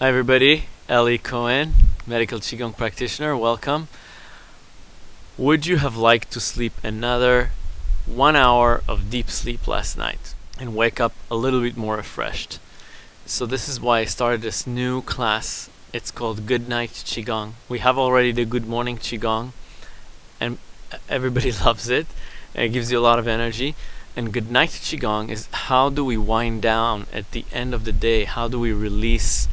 Hi everybody, Eli Cohen, medical Qigong practitioner, welcome. Would you have liked to sleep another one hour of deep sleep last night and wake up a little bit more refreshed? So this is why I started this new class. It's called Good Night Qigong. We have already the Good Morning Qigong and everybody loves it. It gives you a lot of energy. And Good Night Qigong is how do we wind down at the end of the day? How do we release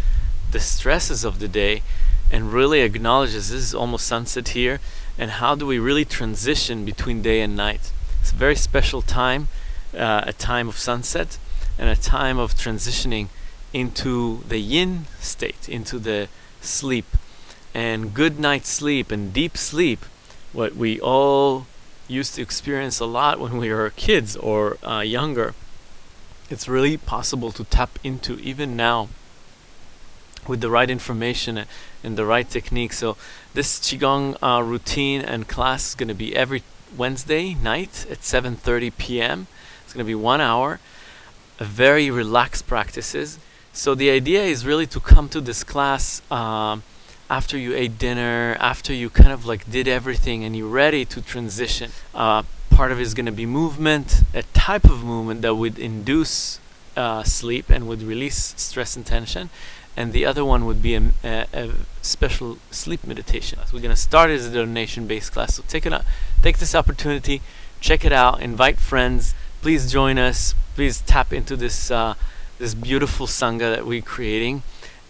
the stresses of the day and really acknowledges this is almost sunset here and how do we really transition between day and night. It's a very special time uh, a time of sunset and a time of transitioning into the yin state into the sleep. And good night sleep and deep sleep what we all used to experience a lot when we were kids or uh, younger it's really possible to tap into even now with the right information and the right technique. So this Qigong uh, routine and class is going to be every Wednesday night at 7.30 p.m. It's going to be one hour, very relaxed practices. So the idea is really to come to this class um, after you ate dinner, after you kind of like did everything and you're ready to transition. Uh, part of it is going to be movement, a type of movement that would induce uh, sleep and would release stress and tension and the other one would be a, a, a special sleep meditation. So We're going to start as a donation-based class, so take it out, take this opportunity, check it out, invite friends, please join us, please tap into this uh, this beautiful sangha that we're creating,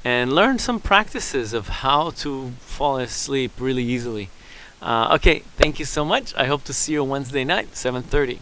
and learn some practices of how to fall asleep really easily. Uh, okay, thank you so much. I hope to see you Wednesday night, 7:30.